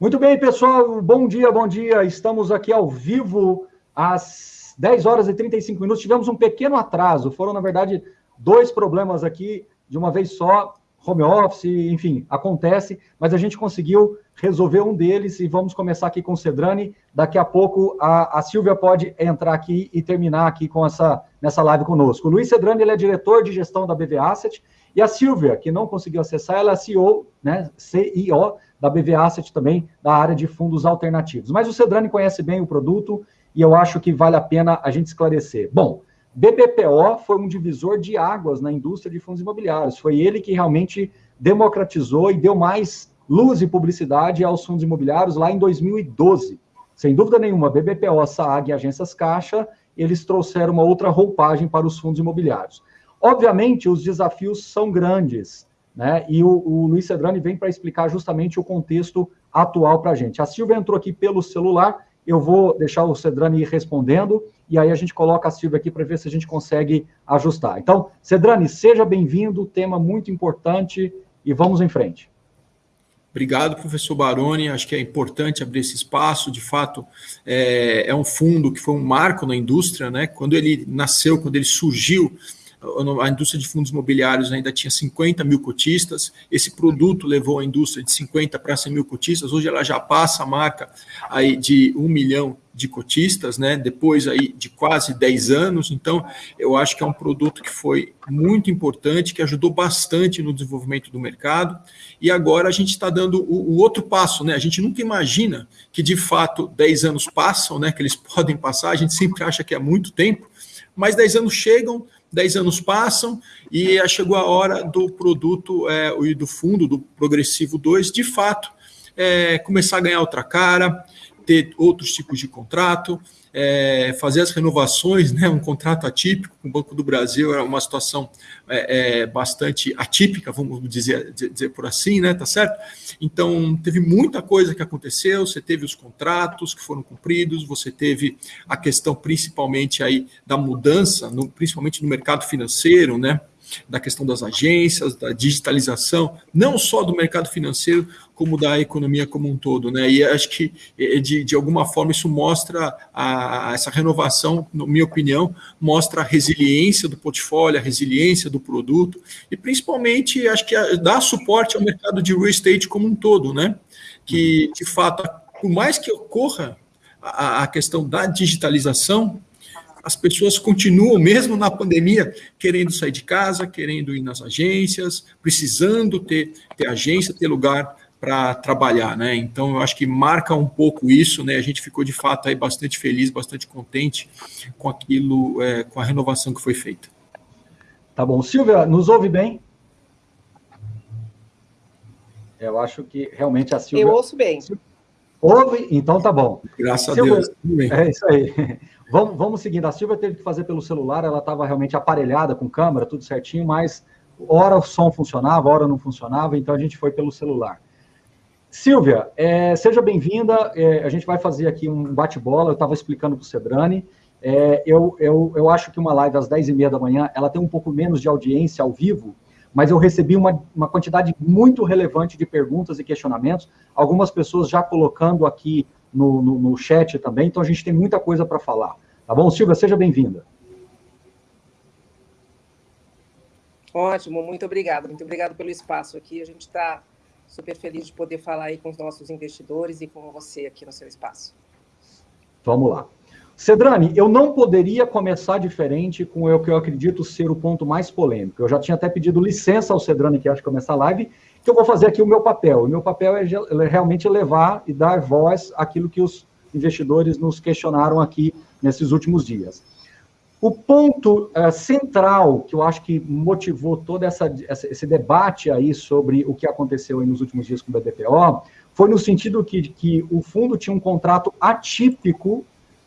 Muito bem, pessoal. Bom dia, bom dia. Estamos aqui ao vivo às 10 horas e 35 minutos. Tivemos um pequeno atraso. Foram, na verdade, dois problemas aqui de uma vez só. Home office, enfim, acontece, mas a gente conseguiu resolver um deles e vamos começar aqui com o Cedrani. Daqui a pouco a, a Silvia pode entrar aqui e terminar aqui com essa nessa live conosco. O Luiz Cedrani ele é diretor de gestão da BV Asset e a Silvia, que não conseguiu acessar, ela é CEO, né, CEO da BV Asset também, da área de fundos alternativos. Mas o Cedrani conhece bem o produto e eu acho que vale a pena a gente esclarecer. Bom, BBPO foi um divisor de águas na indústria de fundos imobiliários. Foi ele que realmente democratizou e deu mais luz e publicidade aos fundos imobiliários lá em 2012. Sem dúvida nenhuma, BBPO, SAAG e Agências Caixa, eles trouxeram uma outra roupagem para os fundos imobiliários. Obviamente, os desafios são grandes, né? E o, o Luiz Cedrani vem para explicar justamente o contexto atual para a gente. A Silvia entrou aqui pelo celular, eu vou deixar o Cedrani ir respondendo, e aí a gente coloca a Silvia aqui para ver se a gente consegue ajustar. Então, Cedrani, seja bem-vindo, tema muito importante, e vamos em frente. Obrigado, professor Baroni. Acho que é importante abrir esse espaço. De fato, é, é, um fundo que foi um marco na indústria, né? Quando ele nasceu, quando ele surgiu, a indústria de fundos imobiliários ainda tinha 50 mil cotistas, esse produto levou a indústria de 50 para 100 mil cotistas, hoje ela já passa a marca aí de 1 milhão de cotistas, né, depois aí de quase 10 anos, então eu acho que é um produto que foi muito importante, que ajudou bastante no desenvolvimento do mercado, e agora a gente está dando o, o, outro passo, né, a gente nunca imagina que de fato 10 anos passam, né, que eles podem passar, a gente sempre acha que é muito tempo, mas 10 anos chegam, 10 anos passam e chegou a hora do produto é, e do fundo, do Progressivo 2, de fato, é, começar a ganhar outra cara, ter outros tipos de contrato, é, fazer as renovações, né, um contrato atípico com o Banco do Brasil é uma situação é, é, bastante atípica, vamos dizer, dizer por assim, né, tá certo? Então, teve muita coisa que aconteceu, você teve os contratos que foram cumpridos, você teve a questão principalmente aí da mudança, no, principalmente no mercado financeiro, né, da questão das agências, da digitalização, não só do mercado financeiro, como da economia como um todo. Né? E acho que, de, de alguma forma, isso mostra, a, essa renovação, na minha opinião, mostra a resiliência do portfólio, a resiliência do produto, e principalmente, acho que dá suporte ao mercado de real estate como um todo, né? que, de fato, por mais que ocorra a, a questão da digitalização, as pessoas continuam, mesmo na pandemia, querendo sair de casa, querendo ir nas agências, precisando ter, ter agência, ter lugar para trabalhar, né? Então eu acho que marca um pouco isso, né? A gente ficou de fato aí bastante feliz, bastante contente com aquilo, é, com a renovação que foi feita. Tá bom, Silvia, nos ouve bem? Eu acho que realmente a Silvia. Eu ouço bem. Ouve? Então tá bom. Graças Silvia, a Deus. É isso aí. Vamos, vamos seguindo. A Silvia teve que fazer pelo celular, ela estava realmente aparelhada com câmera, tudo certinho, mas hora o som funcionava, hora não funcionava, então a gente foi pelo celular. Silvia, é, seja bem-vinda. É, a gente vai fazer aqui um bate-bola. Eu estava explicando para o Cedrani. É, eu, eu, eu acho que uma live às 10h30 da manhã ela tem um pouco menos de audiência ao vivo, mas eu recebi uma, uma quantidade muito relevante de perguntas e questionamentos. Algumas pessoas já colocando aqui no, no, no chat também, então a gente tem muita coisa para falar. Tá bom, Silvia? Seja bem-vinda. Ótimo, muito obrigado. Muito obrigado pelo espaço aqui. A gente está super feliz de poder falar aí com os nossos investidores e com você aqui no seu espaço. Vamos lá. Cedrani, eu não poderia começar diferente com o que eu acredito ser o ponto mais polêmico. Eu já tinha até pedido licença ao Cedrani que acha que começar a live, que eu vou fazer aqui o meu papel. O meu papel é, é realmente levar e dar voz àquilo que os investidores nos questionaram aqui nesses últimos dias. O ponto uh, central que eu acho que motivou todo essa, esse debate aí sobre o que aconteceu nos últimos dias com o BDPO foi no sentido que, que o fundo tinha um contrato atípico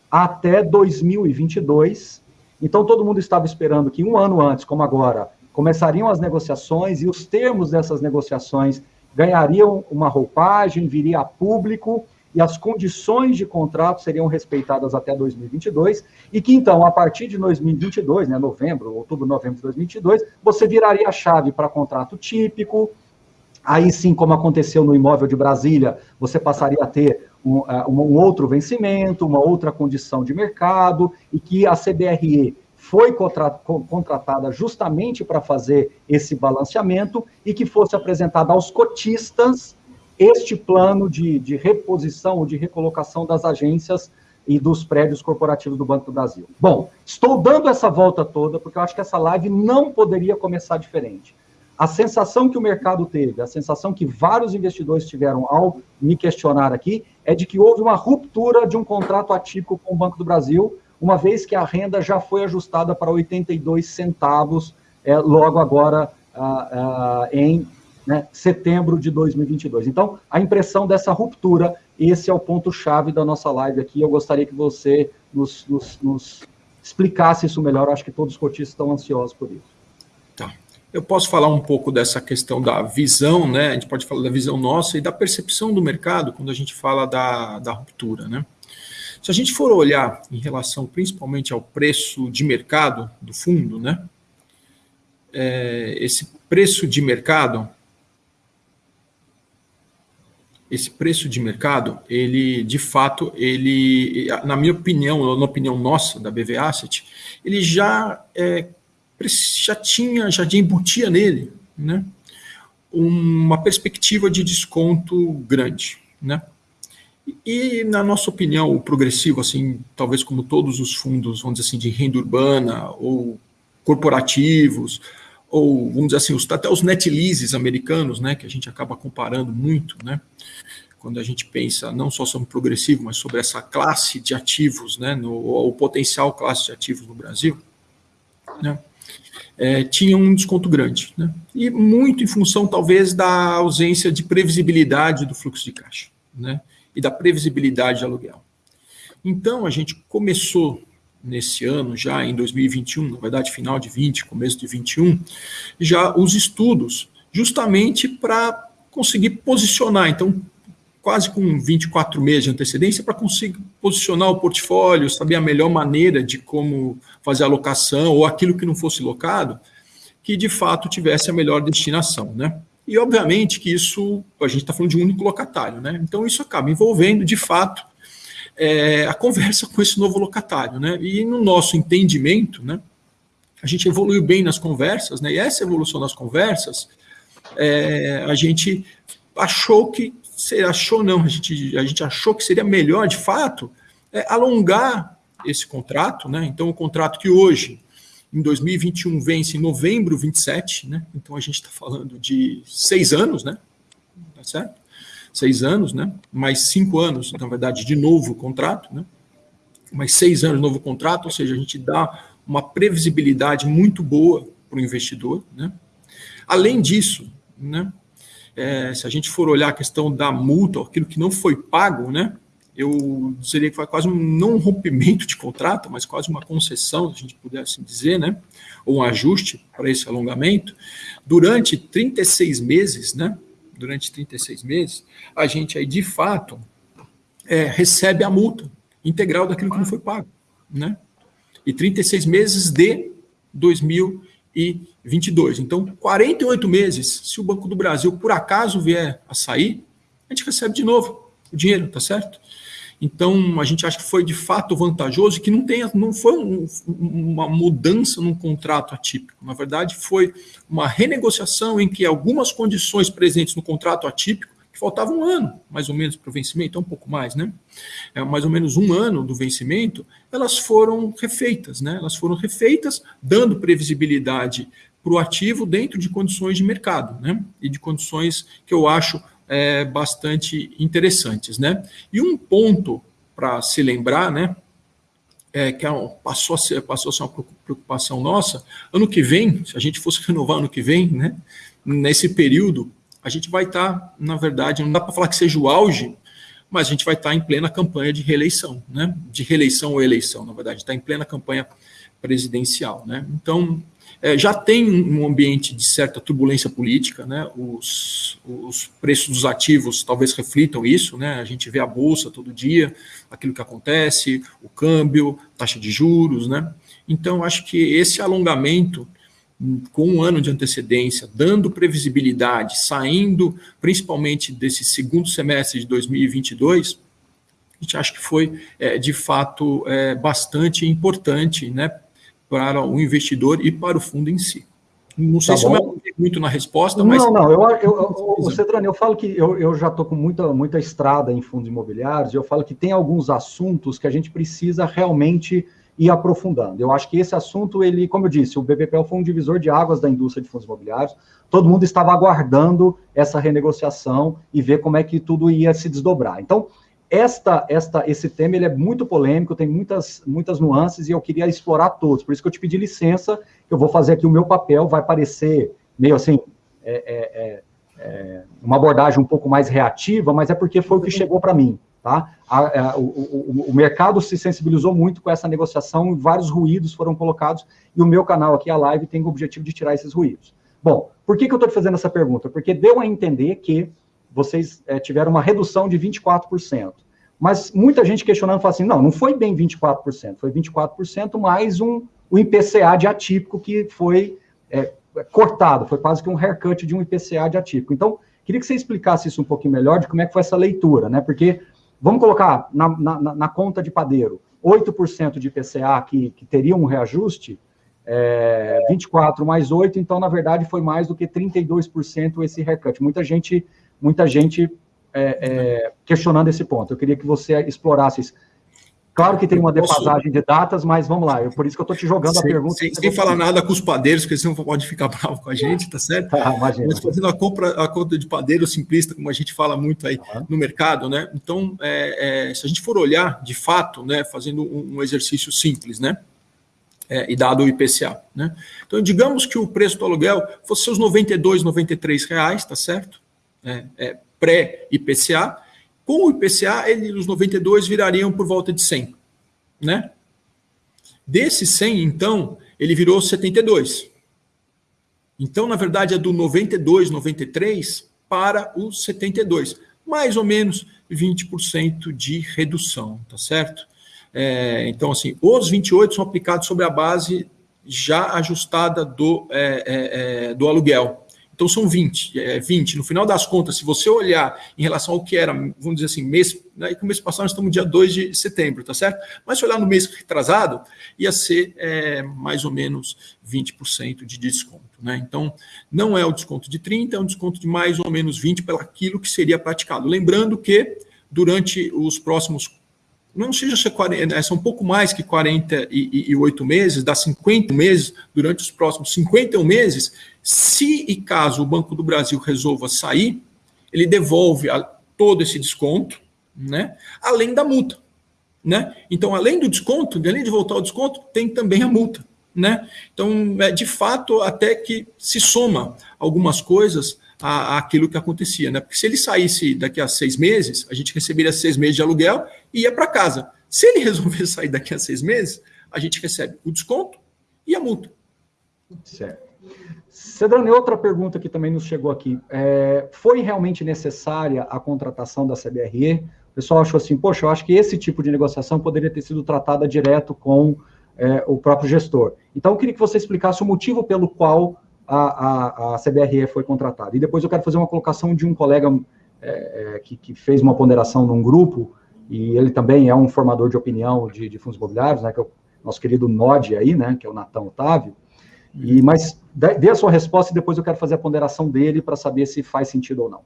até 2022. Então, todo mundo estava esperando que um ano antes, como agora, começariam as negociações e os termos dessas negociações ganhariam uma roupagem, viria a público e as condições de contrato seriam respeitadas até 2022, e que então, a partir de 2022, né, novembro, outubro, novembro de 2022, você viraria a chave para contrato típico, Aí sim, como aconteceu no imóvel de Brasília, você passaria a ter um, uh, um, outro vencimento, uma outra condição de mercado, e que a CBRE foi contratada justamente para fazer esse balanceamento e que fosse apresentado aos cotistas este plano de, de reposição ou de recolocação das agências e dos prédios corporativos do Banco do Brasil. Bom, estou dando essa volta toda porque eu acho que essa live não poderia começar diferente. A sensação que o mercado teve, a sensação que vários investidores tiveram ao me questionar aqui, é de que houve uma ruptura de um contrato atípico com o Banco do Brasil, uma vez que a renda já foi ajustada para 82 centavos é, logo agora ah, ah, em né, setembro de 2022. Então, a impressão dessa ruptura, esse é o ponto-chave da nossa live aqui. Eu gostaria que você nos, nos, nos explicasse isso melhor. Eu acho que todos os cotistas estão ansiosos por isso. Tá. Eu posso falar um pouco dessa questão da visão, né? A gente pode falar da visão nossa e da percepção do mercado quando a gente fala da, da ruptura, né? Se a gente for olhar em relação principalmente ao preço de mercado do fundo, né? É, esse preço de mercado, esse preço de mercado, ele, de fato, ele, na minha opinião, na opinião nossa, da BV Asset, ele já, é, já tinha, já embutia nele, né, uma perspectiva de desconto grande, né. E, na nossa opinião, o progressivo, assim, talvez como todos os fundos, vamos dizer assim, de renda urbana ou corporativos, ou, vamos dizer assim, os, até os net leases americanos, né, que a gente acaba comparando muito, né, quando a gente pensa não só sobre progressivo, mas sobre essa classe de ativos, né, no, o potencial classe de ativos no Brasil, né, é, tinha um desconto grande, né, e muito em função, talvez, da ausência de previsibilidade do fluxo de caixa, né, e da previsibilidade de aluguel. Então, a gente começou nesse ano, já em 2021, na verdade, final de 20, começo de 21, já os estudos, justamente para conseguir posicionar. Então, quase com 24 meses de antecedência, para conseguir posicionar o portfólio, saber a melhor maneira de como fazer a locação, ou aquilo que não fosse locado, que de fato tivesse a melhor destinação, né? E, obviamente, que isso, a gente está falando de um único locatário, né? Então, isso acaba envolvendo, de fato, é, a conversa com esse novo locatário, né? E no nosso entendimento, né? A gente evoluiu bem nas conversas, né? E essa evolução nas conversas, é, a gente achou que, achou não, a gente, a gente achou que seria melhor, de fato, é, alongar esse contrato, né? Então, o contrato que hoje em 2021 vence em novembro 27, né? Então a gente está falando de seis anos, né? Tá certo? Seis anos, né? Mais cinco anos, na verdade, de novo contrato, né? Mais seis anos de novo contrato, ou seja, a gente dá uma previsibilidade muito boa para o investidor, né? Além disso, né? É, se a gente for olhar a questão da multa, aquilo que não foi pago, né? eu diria que foi quase um, não rompimento de contrato, mas quase uma concessão, se a gente pudesse assim dizer, né? ou um ajuste para esse alongamento, durante 36 meses, né? Durante 36 meses, a gente aí, de fato, é, recebe a multa integral daquilo que não foi pago. Né? E 36 meses de 2022. Então, 48 meses, se o Banco do Brasil, por acaso, vier a sair, a gente recebe de novo o dinheiro, tá certo? Então, a gente acha que foi de fato vantajoso que não, não foi um, uma mudança num contrato atípico. Na verdade, foi uma renegociação em que algumas condições presentes no contrato atípico, que faltava um ano, mais ou menos, para o vencimento, um pouco mais, né? É, mais ou menos um ano do vencimento, elas foram refeitas, né? Elas foram refeitas, dando previsibilidade para o ativo dentro de condições de mercado, né? E de condições que eu acho é, bastante interessantes. Né? E um ponto para se lembrar, né, é, que passou, a ser, passou a ser uma preocupação nossa, ano que vem, se a gente fosse renovar ano que vem, né, nesse período, a gente vai estar, tá, na verdade, não dá para falar que seja o auge, mas a gente vai estar tá em plena campanha de reeleição, né, de reeleição ou eleição, na verdade, está em plena campanha presidencial. Né? Então, é, já tem um ambiente de certa turbulência política, né? Os, os preços dos ativos talvez reflitam isso, né? A gente vê a bolsa todo dia, aquilo que acontece, o câmbio, taxa de juros, né? Então, acho que esse alongamento com um ano de antecedência, dando previsibilidade, saindo principalmente desse segundo semestre de 2022, a gente acha que foi, é, de fato, é, bastante importante né, para o investidor e para o fundo em si. Não sei tá se bom. eu me muito na resposta, mas... Não, não, eu, eu, eu, Cedrani, eu falo que eu, eu já estou com muita, muita estrada em fundos imobiliários, e eu falo que tem alguns assuntos que a gente precisa realmente ir aprofundando. Eu acho que esse assunto, ele, como eu disse, o BPPL foi um divisor de águas da indústria de fundos imobiliários. Todo mundo estava aguardando essa renegociação e ver como é que tudo ia se desdobrar. Então, esta, esta, esse tema ele é muito polêmico, tem muitas, muitas nuances e eu queria explorar todos. Por isso que eu te pedi licença, eu vou fazer aqui o meu papel, vai parecer meio assim, é, é, é, é uma abordagem um pouco mais reativa, mas é porque foi o que chegou para mim. Tá? A, a, o, o, o, mercado se sensibilizou muito com essa negociação, vários ruídos foram colocados, e o meu canal aqui, a live, tem o objetivo de tirar esses ruídos. Bom, por que, que eu estou te fazendo essa pergunta? Porque deu a entender que vocês é, tiveram uma redução de 24%. Mas muita gente questionando fala assim: não, não foi bem 24%, foi 24% mais um, o IPCA de atípico que foi é, cortado, foi quase que um haircut de um IPCA de atípico. Então, queria que você explicasse isso um pouquinho melhor, de como é que foi essa leitura, né? Porque Vamos colocar na, na, na conta de padeiro 8% de IPCA que, que teria um reajuste, é, 24 mais 8, então, na verdade, foi mais do que 32% esse recut. Muita gente, muita gente é, é, questionando esse ponto. Eu queria que você explorasse isso. Claro que tem uma defasagem de datas, mas vamos lá. Eu, por isso que eu estou te jogando sem, a pergunta. Sem, sem falar nada com os padeiros, porque senão pode ficar bravo com a gente, tá certo? Ah. Mas fazendo a, compra, a conta de padeiro simplista, como a gente fala muito aí no mercado, né? Então, é, é, se a gente for olhar, de fato, né, fazendo um, um exercício simples, né? É, e dado o IPCA, né? Então, digamos que o preço do aluguel fosse os 92, 93 reais, tá certo? É, é Pré-IPCA com o IPCA, ele, os 92 virariam por volta de 100, né? Desse 100, então, ele virou 72. Então, na verdade, é do 92, 93 para os 72. Mais ou menos 20% de redução, tá certo? É, então, assim, os 28 são aplicados sobre a base já ajustada do, é, é, é do aluguel. Então são 20, é, 20. No final das contas, se você olhar em relação ao que era, vamos dizer assim, mês, né, que o mês passado nós estamos no dia 2 de setembro, tá certo? Mas se olhar no mês retrasado, ia ser é, mais ou menos 20% de desconto. Né? Então, não é o desconto de 30, é um desconto de mais ou menos 20 pelo aquilo que seria praticado. Lembrando que durante os próximos não seja ser 40, é, são um pouco mais que 48 meses, dá 50 meses, durante os próximos 51 meses, se e caso o Banco do Brasil resolva sair, ele devolve a, todo esse desconto, né, além da multa. Né? Então, além do desconto, além de voltar ao desconto, tem também a multa. Né? Então, é, de fato, até que se soma algumas coisas àquilo que acontecia. Né? Porque se ele saísse daqui a seis meses, a gente receberia seis meses de aluguel e ia para casa. Se ele resolver sair daqui a seis meses, a gente recebe o desconto e a multa. Certo. Cedrani, outra pergunta que também nos chegou aqui. É, foi realmente necessária a contratação da CBRE? O pessoal achou assim, poxa, eu acho que esse tipo de negociação poderia ter sido tratada direto com é, o próprio gestor. Então, eu queria que você explicasse o motivo pelo qual a, a, a CBRE foi contratada. E depois eu quero fazer uma colocação de um colega é, é, que, que, fez uma ponderação num grupo, e ele também é um formador de opinião de, de fundos imobiliários, né, que é o nosso querido Nod aí, né, que é o Natão Otávio. E, mas dê a sua resposta e depois eu quero fazer a ponderação dele para saber se faz sentido ou não.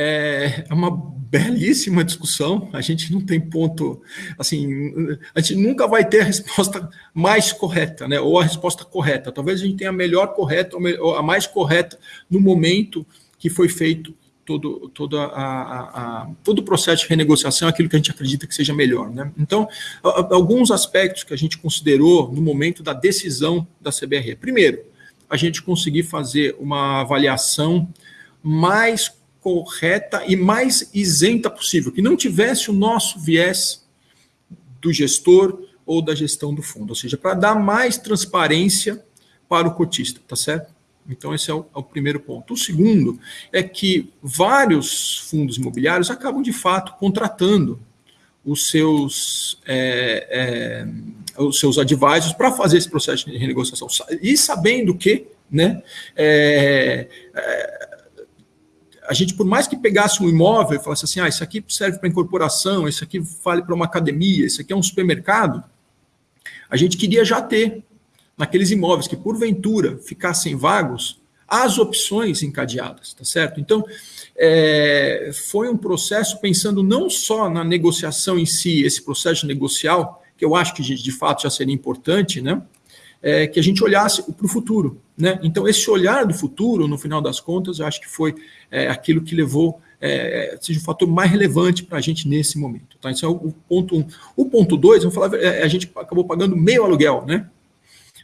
É, é uma belíssima discussão. A gente não tem ponto, assim, a gente nunca vai ter a resposta mais correta, né? Ou a resposta correta. Talvez a gente tenha a melhor correta ou a mais correta no momento que foi feito todo, todo, a, a, todo o processo de renegociação, aquilo que a gente acredita que seja melhor. Né? Então, alguns aspectos que a gente considerou no momento da decisão da CBRE. Primeiro, a gente conseguir fazer uma avaliação mais correta e mais isenta possível, que não tivesse o nosso viés do gestor ou da gestão do fundo, ou seja, para dar mais transparência para o cotista, tá certo? Então, esse é o, é o, primeiro ponto. O segundo é que vários fundos imobiliários acabam, de fato, contratando os seus, é, é, os seus advisors para fazer esse processo de renegociação. E sabendo que, né, é, é, a gente, por mais que pegasse um imóvel e falasse assim, ah, isso aqui serve para incorporação, isso aqui vale para uma academia, isso aqui é um supermercado, a gente queria já ter naqueles imóveis que, porventura, ficassem vagos, as opções encadeadas, tá certo? Então, é, foi um processo pensando não só na negociação em si, esse processo negocial, que eu acho que de fato já seria importante, né? É, que a gente olhasse para o futuro, né? Então, esse olhar do futuro, no final das contas, eu acho que foi é, aquilo que levou, é, seja o fator mais relevante para a gente nesse momento. Tá? Isso é o, ponto um. O ponto dois, vamos falar, é, a gente acabou pagando meio aluguel, né?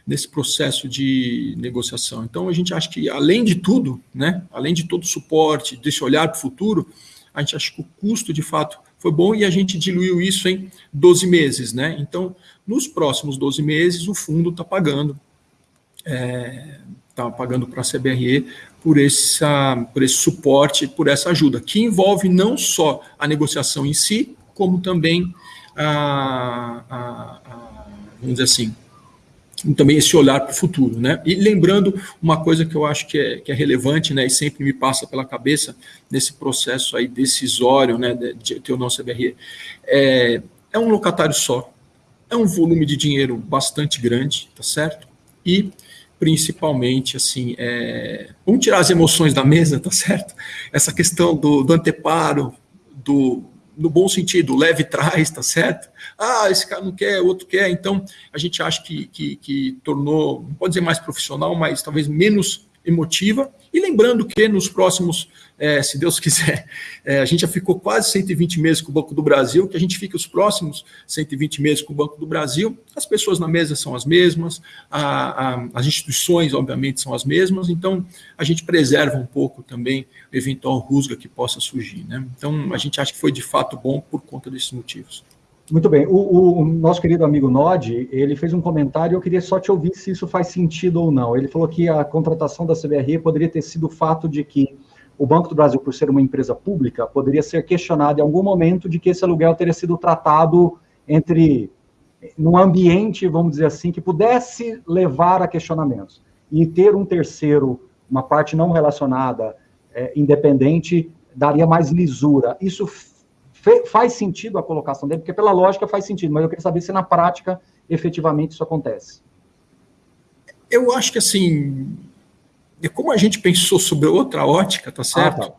nesse processo de negociação. Então, a gente acha que, além de tudo, né, além de todo o suporte, desse olhar para o futuro, a gente acha que o custo, de fato, foi bom e a gente diluiu isso em 12 meses. Né? Então, nos próximos 12 meses, o fundo está pagando, está é, pagando para a CBRE por, essa, por esse suporte, por essa ajuda, que envolve não só a negociação em si, como também a, a, a vamos dizer assim, também esse olhar para o futuro. Né? E lembrando uma coisa que eu acho que é, que é relevante né, e sempre me passa pela cabeça nesse processo aí decisório né, de ter o nosso CBRE, é, é um locatário só, é um volume de dinheiro bastante grande, tá certo? E principalmente assim, é, vamos tirar as emoções da mesa, tá certo? Essa questão do, do anteparo, do no bom sentido, leve trás, tá certo? Ah, esse cara não quer, outro quer, então a gente acha que, que, que tornou, não pode dizer mais profissional, mas talvez menos emotiva. E lembrando que nos próximos, é, se Deus quiser, é, a gente já ficou quase 120 meses com o Banco do Brasil, que a gente fique os próximos 120 meses com o Banco do Brasil. As pessoas na mesa são as mesmas, a, a, as instituições, obviamente, são as mesmas, então a gente preserva um pouco também o eventual rusga que possa surgir. Né? Então a gente acha que foi de fato bom por conta desses motivos. Muito bem. O, o, nosso querido amigo Nod, ele fez um comentário, eu queria só te ouvir se isso faz sentido ou não. Ele falou que a contratação da CBRE poderia ter sido o fato de que o Banco do Brasil, por ser uma empresa pública, poderia ser questionado em algum momento de que esse aluguel teria sido tratado entre num ambiente, vamos dizer assim, que pudesse levar a questionamentos. E ter um terceiro, uma parte não relacionada, é, independente, daria mais lisura. Isso faz sentido a colocação dele, porque pela lógica faz sentido, mas eu queria saber se na prática efetivamente isso acontece. Eu acho que assim, como a gente pensou sobre outra ótica, tá certo? Ah, tá.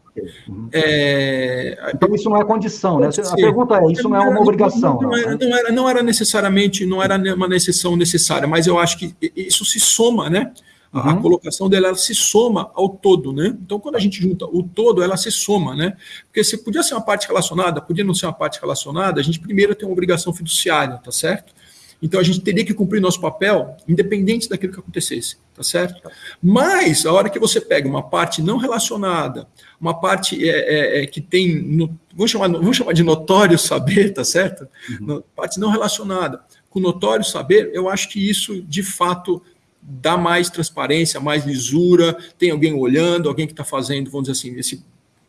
Uhum. É, então isso não é condição, né? A pergunta é, isso não é uma obrigação. Não, não, era, não, era, não era necessariamente, não era uma necessidade necessária, mas eu acho que isso se soma, né? A, uhum. colocação dela se soma ao todo, né? Então, quando a gente junta o todo, ela se soma, né? Porque se podia ser uma parte relacionada, podia não ser uma parte relacionada, a gente primeiro tem uma obrigação fiduciária, tá certo? Então a gente teria que cumprir nosso papel, independente daquilo que acontecesse, tá certo? Mas a hora que você pega uma parte não relacionada, uma parte é, é, é que tem, no, vamos, chamar, vamos chamar de notório saber, tá certo? Uhum. Parte não relacionada com notório saber, eu acho que isso de fato dá mais transparência, mais lisura, tem alguém olhando, alguém que está fazendo, vamos dizer assim, esse,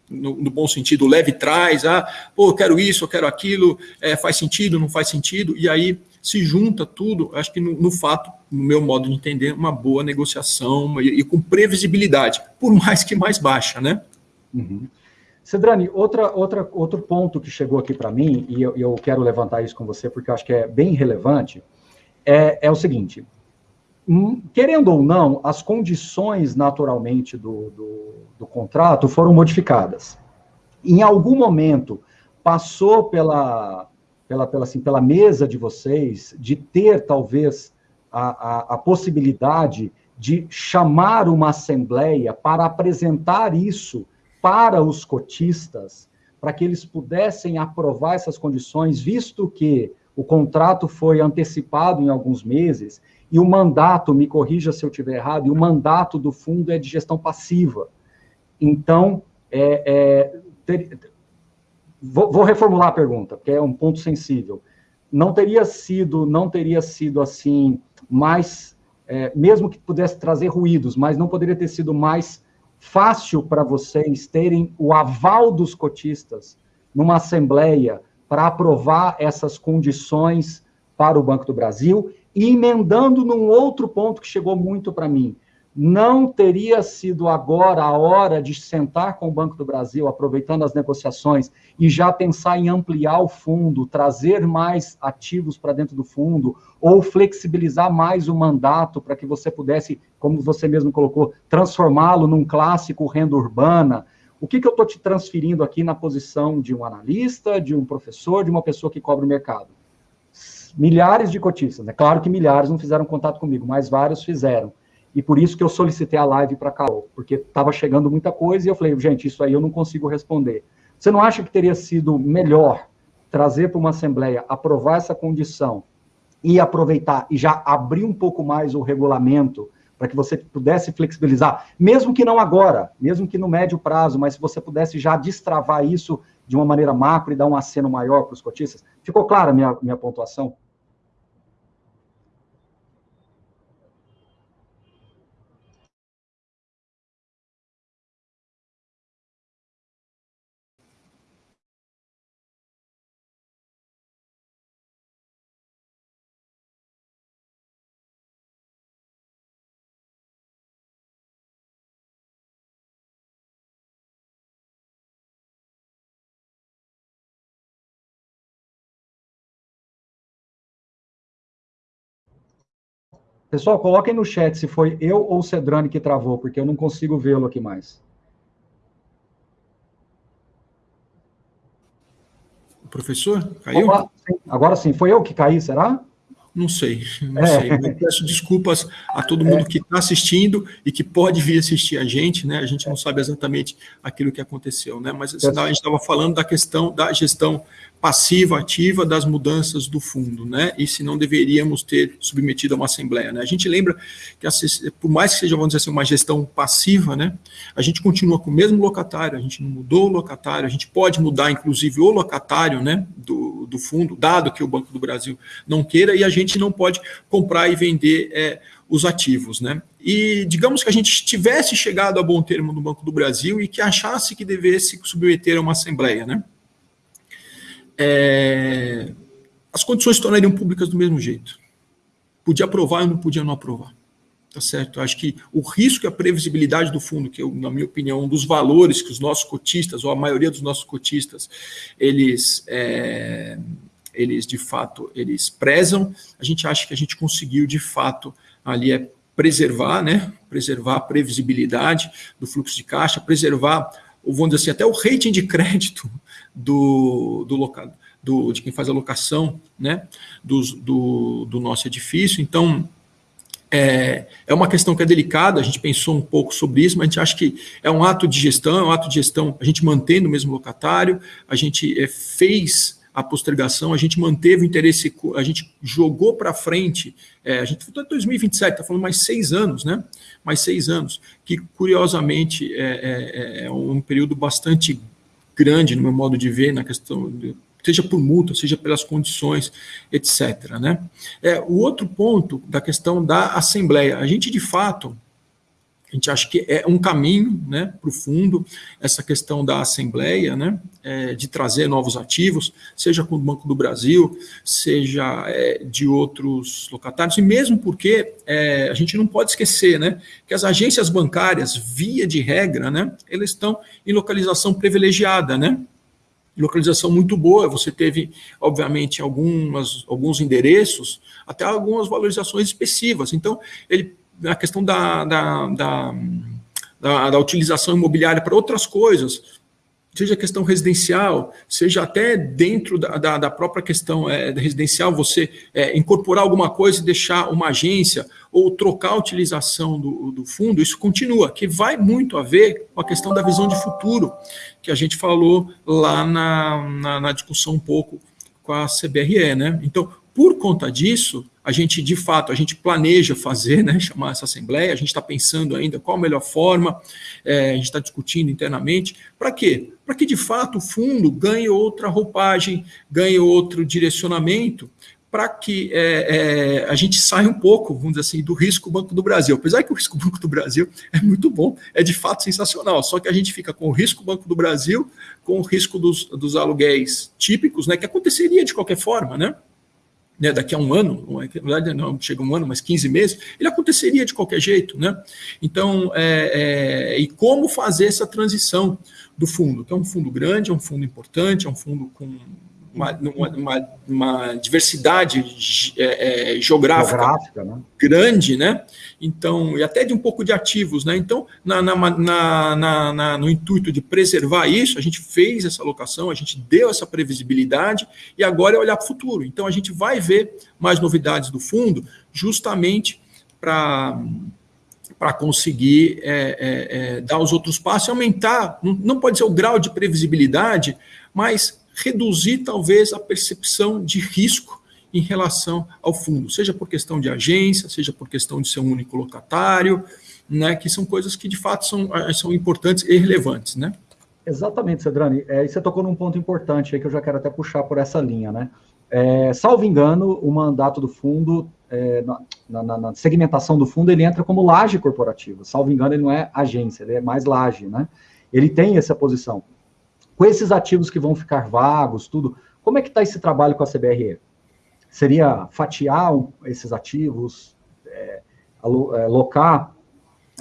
no, no, bom sentido, leve trás, ah, pô, eu quero isso, eu quero aquilo, é, faz sentido, não faz sentido, e aí se junta tudo, acho que no, no fato, no meu modo de entender, uma boa negociação e, e com previsibilidade, por mais que mais baixa, né? Uhum. Cedrani, outra, outra, outro ponto que chegou aqui para mim, e eu, eu, quero levantar isso com você porque eu acho que é bem relevante, é, é o seguinte: querendo ou não, as condições naturalmente do, do, do, contrato foram modificadas. Em algum momento, passou pela, pela, pela, assim, pela mesa de vocês de ter, talvez, a, a, a possibilidade de chamar uma assembleia para apresentar isso para os cotistas, para que eles pudessem aprovar essas condições, visto que o contrato foi antecipado em alguns meses e o mandato, me corrija se eu estiver errado, e o mandato do fundo é de gestão passiva. Então, é, é, ter, vou, vou, reformular a pergunta, porque é um ponto sensível. Não teria sido, não teria sido assim mais, é, mesmo que pudesse trazer ruídos, mas não poderia ter sido mais fácil para vocês terem o aval dos cotistas numa assembleia para aprovar essas condições para o Banco do Brasil E emendando num outro ponto que chegou muito para mim, não teria sido agora a hora de sentar com o Banco do Brasil, aproveitando as negociações, e já pensar em ampliar o fundo, trazer mais ativos para dentro do fundo, ou flexibilizar mais o mandato para que você pudesse, como você mesmo colocou, transformá-lo num clássico renda urbana? O que, que eu estou te transferindo aqui na posição de um analista, de um professor, de uma pessoa que cobre o mercado? Milhares de cotistas. É claro que milhares não fizeram contato comigo, mas vários fizeram. E por isso que eu solicitei a live para Caô, porque estava chegando muita coisa e eu falei, gente, isso aí eu não consigo responder. Você não acha que teria sido melhor trazer para uma assembleia, aprovar essa condição e aproveitar e já abrir um pouco mais o regulamento para que você pudesse flexibilizar, mesmo que não agora, mesmo que no médio prazo, mas se você pudesse já destravar isso de uma maneira macro e dar um aceno maior para os cotistas? Ficou clara a minha, minha pontuação? Pessoal, coloquem no chat se foi eu ou o Cedrani que travou, porque eu não consigo vê-lo aqui mais. O professor caiu? Opa. Agora sim, foi eu que caí, será? Não sei, não é. sei. Eu peço desculpas a todo mundo é. que está assistindo e que pode vir assistir a gente, né? A gente não sabe exatamente aquilo que aconteceu, né? Mas assim, a gente estava falando da questão da gestão passiva, ativa das mudanças do fundo, né? E se não deveríamos ter submetido a uma assembleia, né? A gente lembra que, por mais que seja, vamos dizer assim, uma gestão passiva, né? A gente continua com o mesmo locatário, a gente não mudou o locatário, a gente pode mudar, inclusive, o locatário, né? Do, do fundo, dado que o Banco do Brasil não queira, e a gente não pode comprar e vender é, os ativos, né? E digamos que a gente tivesse chegado a bom termo no Banco do Brasil e que achasse que devesse submeter a uma assembleia, né? É, as condições se tornariam públicas do mesmo jeito. Podia aprovar e não podia não aprovar. Tá certo? Acho que o risco e a previsibilidade do fundo, que eu, na minha opinião, um dos valores que os nossos cotistas, ou a maioria dos nossos cotistas, eles, é, eles de fato, eles prezam, a gente acha que a gente conseguiu, de fato, ali é preservar, né? Preservar a previsibilidade do fluxo de caixa, preservar, vamos dizer assim, até o rating de crédito do, do local, do, de quem faz a locação né, do, do, do nosso edifício. Então, é, é uma questão que é delicada, a gente pensou um pouco sobre isso, mas a gente acha que é um ato de gestão, é um ato de gestão, a gente mantendo o mesmo locatário, a gente é, fez a postergação, a gente manteve o interesse, a gente jogou para frente, é, a gente em 2027, está falando mais seis anos, né? Mais seis anos, que curiosamente é, é, é um período bastante grande no meu modo de ver na questão de, seja por multa, seja pelas condições, etc. Né? É, o outro ponto da questão da Assembleia, a gente de fato a gente acha que é um caminho né, para o fundo, essa questão da Assembleia, né, é, de trazer novos ativos, seja com o Banco do Brasil, seja é, de outros locatários, e mesmo porque é, a gente não pode esquecer né, que as agências bancárias, via de regra, né, elas estão em localização privilegiada, né, localização muito boa, você teve, obviamente, algumas, alguns endereços, até algumas valorizações expressivas, então ele a questão da, da, da, da, da utilização imobiliária para outras coisas, seja questão residencial, seja até dentro da, da, da própria questão é, residencial, você é, incorporar alguma coisa e deixar uma agência ou trocar a utilização do, do fundo, isso continua, que vai muito a ver com a questão da visão de futuro, que a gente falou lá na, na, na discussão um pouco com a CBRE. Né? Então, por conta disso, a gente, de fato, a gente planeja fazer, né, chamar essa assembleia, a gente está pensando ainda qual a melhor forma, é, a gente está discutindo internamente, para quê? Para que, de fato, o fundo ganhe outra roupagem, ganhe outro direcionamento, para que é, é, a gente saia um pouco, vamos dizer assim, do risco Banco do Brasil. Apesar que o risco Banco do Brasil é muito bom, é de fato sensacional, só que a gente fica com o risco Banco do Brasil, com o risco dos, dos aluguéis típicos, né, que aconteceria de qualquer forma, né? Né, daqui a um ano, na verdade não chega um ano, mas 15 meses, ele aconteceria de qualquer jeito. Né? Então, é, é, e como fazer essa transição do fundo, que é um fundo grande, é um fundo importante, é um fundo com uma, uma, uma diversidade é, é, geográfica, geográfica né? grande, né? Então, e até de um pouco de ativos, né? Então, na, na, na, no intuito de preservar isso, a gente fez essa alocação, a gente deu essa previsibilidade e agora é olhar para o futuro. Então, a gente vai ver mais novidades do fundo, justamente para para conseguir é, é, é, dar os outros passos e aumentar, não, não pode ser o grau de previsibilidade, mas reduzir talvez a percepção de risco em relação ao fundo, seja por questão de agência, seja por questão de ser um único locatário, né, que são coisas que de fato são, eh, são importantes e relevantes, né? Exatamente, Cedrani. É, e você tocou num ponto importante aí que eu já quero até puxar por essa linha, né? É, salvo engano, o mandato do fundo, é, na, na, na, segmentação do fundo, ele entra como laje corporativa. Salvo engano, ele não é agência, ele é mais laje, né? Ele tem essa posição com esses ativos que vão ficar vagos, tudo, como é que está esse trabalho com a CBRE? Seria fatiar esses ativos, é, alocar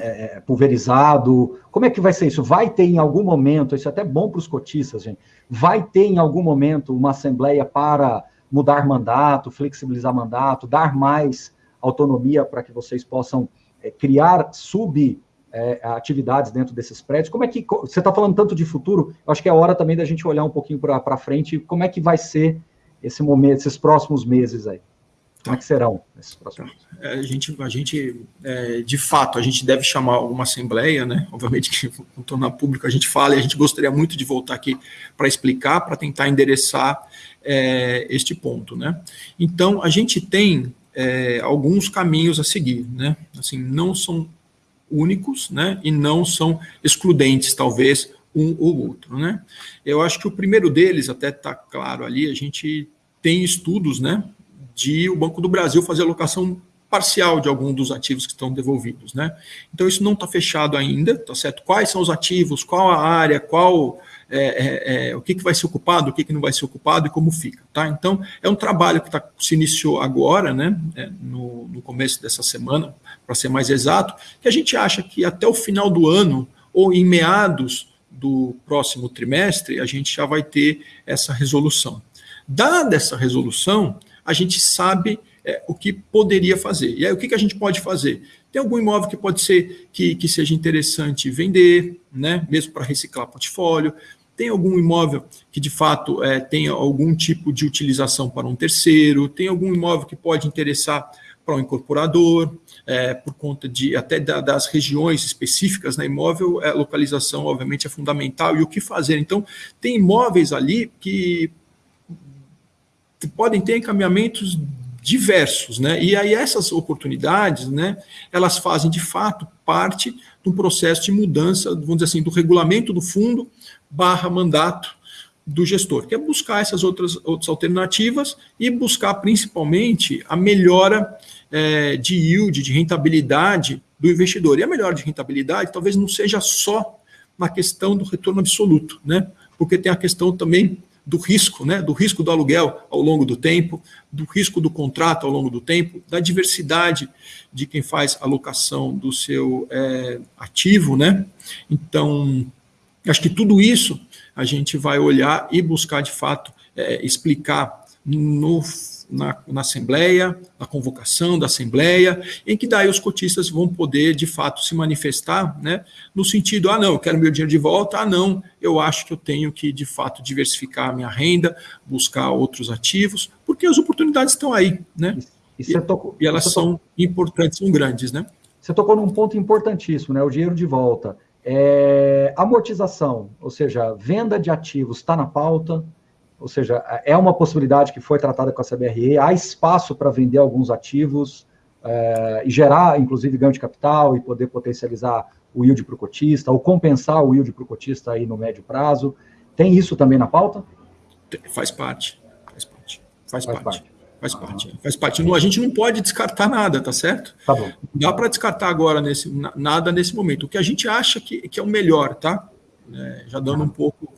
é, é, pulverizado? Como é que vai ser isso? Vai ter em algum momento, isso é até bom para os cotistas, gente, vai ter em algum momento uma assembleia para mudar mandato, flexibilizar mandato, dar mais autonomia para que vocês possam é, criar sub é, atividades dentro desses prédios. Como é que você está falando tanto de futuro? Acho que é hora também da gente olhar um pouquinho para frente. Como é que vai ser esse momento, esses próximos meses aí? Como é que serão esses próximos? É, a gente, a gente é, de fato, a gente deve chamar uma assembleia, né? Obviamente que vou tornar público a gente fala e a gente gostaria muito de voltar aqui para explicar, para tentar endereçar é, este ponto, né? Então, a gente tem é, alguns caminhos a seguir, né? Assim, não são únicos, né, e não são excludentes, talvez, um ou outro, né. Eu acho que o primeiro deles, até está claro ali, a gente tem estudos, né, de o Banco do Brasil fazer alocação parcial de algum dos ativos que estão devolvidos, né. Então, isso não está fechado ainda, tá certo? Quais são os ativos, qual a área, qual é, é, é, o que, que vai ser ocupado, o que, que não vai ser ocupado e como fica. Tá? Então, é um trabalho que tá, se iniciou agora, né, é, no, no começo dessa semana, para ser mais exato, que a gente acha que até o final do ano, ou em meados do próximo trimestre, a gente já vai ter essa resolução. Dada essa resolução, a gente sabe é, o que poderia fazer. E aí, o que, que a gente pode fazer? Tem algum imóvel que pode ser que, que seja interessante vender, né, mesmo para reciclar portfólio. Tem algum imóvel que de fato é, tenha algum tipo de utilização para um terceiro, tem algum imóvel que pode interessar para um incorporador, é, por conta de até da, das regiões específicas na né, imóvel, é, localização obviamente é fundamental. E o que fazer. Então, tem imóveis ali que podem ter encaminhamentos diversos, né? E aí essas oportunidades, né, elas fazem de fato parte de um processo de mudança, vamos dizer assim, do regulamento do fundo barra mandato do gestor, que é buscar essas outras, outras alternativas e buscar principalmente a melhora é, de yield, de rentabilidade do investidor. E a melhora de rentabilidade talvez não seja só na questão do retorno absoluto, né? porque tem a questão também do risco, né? do risco do aluguel ao longo do tempo, do risco do contrato ao longo do tempo, da diversidade de quem faz a locação do seu é, ativo. Né? Então, Acho que tudo isso a gente vai olhar e buscar, de fato, é, explicar no, na, na, Assembleia, na convocação da Assembleia, em que daí os cotistas vão poder, de fato, se manifestar, né, no sentido, ah, não, eu quero meu dinheiro de volta, ah, não, eu acho que eu tenho que, de fato, diversificar a minha renda, buscar outros ativos, porque as oportunidades estão aí, né, e, e, tocou, e elas são importantes, são grandes, né. Você tocou num ponto importantíssimo, né, o dinheiro de volta. É, amortização, ou seja, venda de ativos está na pauta, ou seja, é uma possibilidade que foi tratada com a CBRE, há espaço para vender alguns ativos é, e gerar, inclusive, ganho de capital e poder potencializar o yield para o cotista, ou compensar o yield para o cotista aí no médio prazo. Tem isso também na pauta? Faz parte, faz parte, faz, faz parte. parte. Faz parte. Faz parte. a gente não pode descartar nada, tá certo? Tá bom. Não dá para descartar agora nesse, nada nesse momento. O que a gente acha que, que é o melhor, tá? É, já dando um pouco